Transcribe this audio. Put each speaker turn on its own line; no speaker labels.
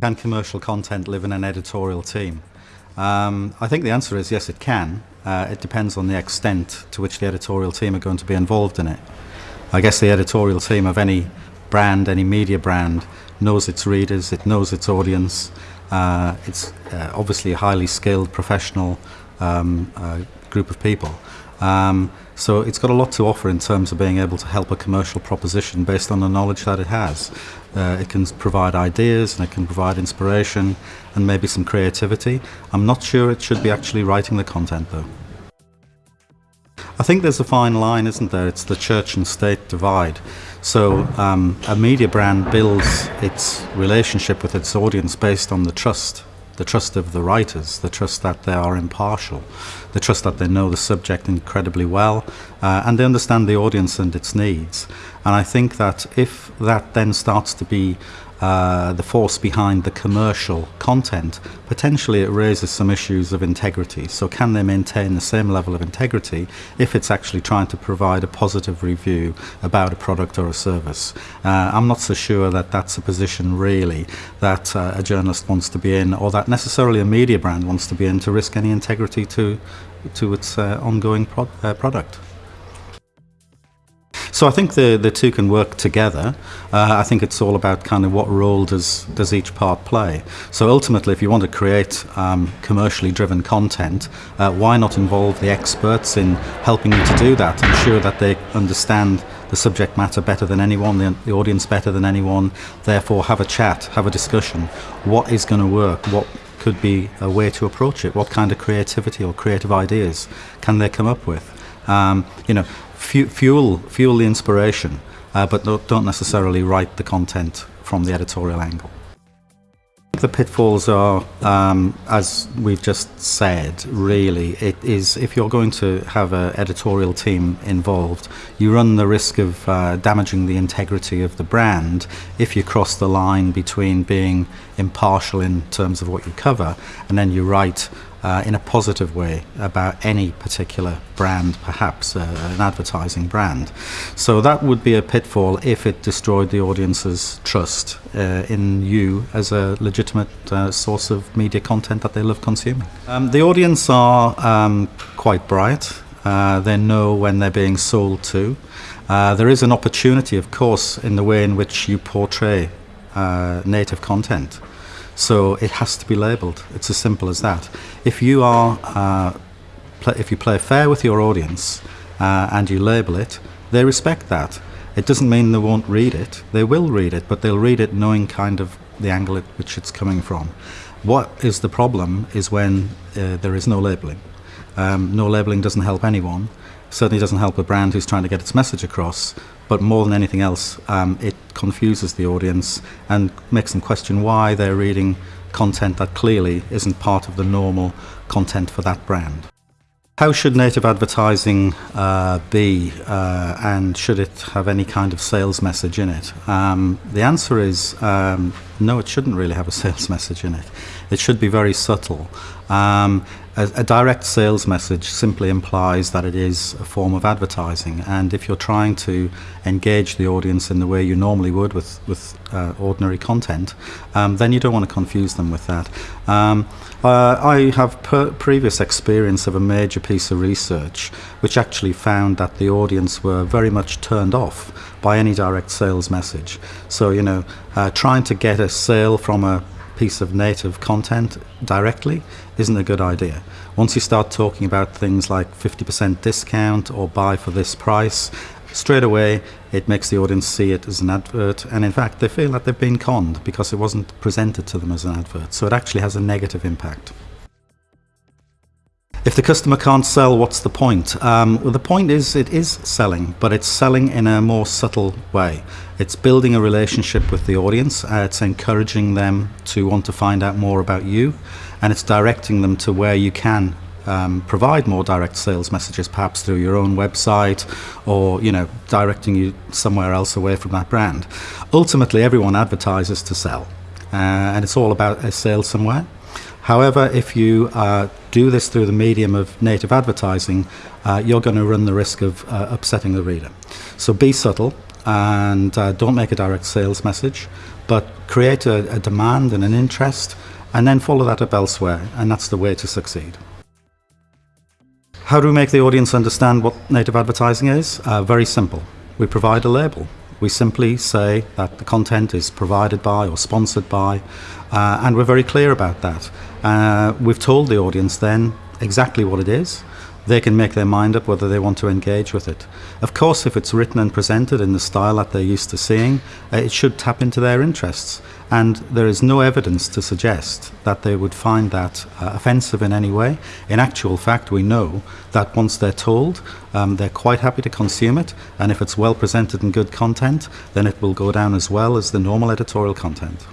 Can commercial content live in an editorial team? Um, I think the answer is yes, it can. Uh, it depends on the extent to which the editorial team are going to be involved in it. I guess the editorial team of any brand, any media brand, knows its readers, it knows its audience. Uh, it's uh, obviously a highly skilled professional um, uh, group of people. Um, so it's got a lot to offer in terms of being able to help a commercial proposition based on the knowledge that it has. Uh, it can provide ideas and it can provide inspiration and maybe some creativity. I'm not sure it should be actually writing the content though. I think there's a fine line, isn't there? It's the church and state divide. So um, a media brand builds its relationship with its audience based on the trust the trust of the writers, the trust that they are impartial, the trust that they know the subject incredibly well, uh, and they understand the audience and its needs. And I think that if that then starts to be uh, the force behind the commercial content, potentially it raises some issues of integrity. So can they maintain the same level of integrity if it's actually trying to provide a positive review about a product or a service? Uh, I'm not so sure that that's a position really that uh, a journalist wants to be in or that necessarily a media brand wants to be in to risk any integrity to, to its uh, ongoing pro uh, product. So I think the, the two can work together. Uh, I think it's all about kind of what role does, does each part play. So ultimately, if you want to create um, commercially driven content, uh, why not involve the experts in helping you to do that, ensure that they understand the subject matter better than anyone, the, the audience better than anyone, therefore have a chat, have a discussion. What is going to work? What could be a way to approach it? What kind of creativity or creative ideas can they come up with? Um, you know, fuel fuel the inspiration, uh, but don't necessarily write the content from the editorial angle. The pitfalls are, um, as we've just said, really, it is if you're going to have an editorial team involved, you run the risk of uh, damaging the integrity of the brand if you cross the line between being impartial in terms of what you cover and then you write uh, in a positive way about any particular brand, perhaps uh, an advertising brand. So that would be a pitfall if it destroyed the audience's trust uh, in you as a legitimate uh, source of media content that they love consuming. Um, the audience are um, quite bright. Uh, they know when they're being sold to. Uh, there is an opportunity, of course, in the way in which you portray native content. So it has to be labelled. It's as simple as that. If you are, uh, if you play fair with your audience uh, and you label it, they respect that. It doesn't mean they won't read it. They will read it, but they'll read it knowing kind of the angle at which it's coming from. What is the problem is when uh, there is no labelling. Um, no labelling doesn't help anyone. Certainly doesn't help a brand who's trying to get its message across but more than anything else, um, it confuses the audience and makes them question why they're reading content that clearly isn't part of the normal content for that brand. How should native advertising uh, be uh, and should it have any kind of sales message in it? Um, the answer is um, no, it shouldn't really have a sales message in it. It should be very subtle. Um, a, a, direct sales message simply implies that it is a form of advertising and if you're trying to engage the audience in the way you normally would with, with uh, ordinary content um, then you don't want to confuse them with that. Um, uh, I have previous experience of a major piece of research which actually found that the audience were very much turned off by any direct sales message. So you know uh, trying to get a sale from a piece of native content directly isn't a good idea. Once you start talking about things like 50% discount or buy for this price, straight away it makes the audience see it as an advert and in fact they feel that they've been conned because it wasn't presented to them as an advert. So it actually has a negative impact. If the customer can't sell, what's the point? Um, well, the point is it is selling, but it's selling in a more subtle way. It's building a relationship with the audience. Uh, it's encouraging them to want to find out more about you, and it's directing them to where you can um, provide more direct sales messages, perhaps through your own website, or you know, directing you somewhere else away from that brand. Ultimately, everyone advertises to sell, uh, and it's all about a sale somewhere. However, if you uh, do this through the medium of native advertising, uh, you're going to run the risk of uh, upsetting the reader. So be subtle, and uh, don't make a direct sales message, but create a, a demand and an interest, and then follow that up elsewhere, and that's the way to succeed. How do we make the audience understand what native advertising is? Uh, very simple. We provide a label. We simply say that the content is provided by or sponsored by, uh, and we're very clear about that. Uh, we've told the audience then exactly what it is. They can make their mind up whether they want to engage with it. Of course, if it's written and presented in the style that they're used to seeing, uh, it should tap into their interests. And there is no evidence to suggest that they would find that uh, offensive in any way. In actual fact, we know that once they're told, um, they're quite happy to consume it. And if it's well presented and good content, then it will go down as well as the normal editorial content.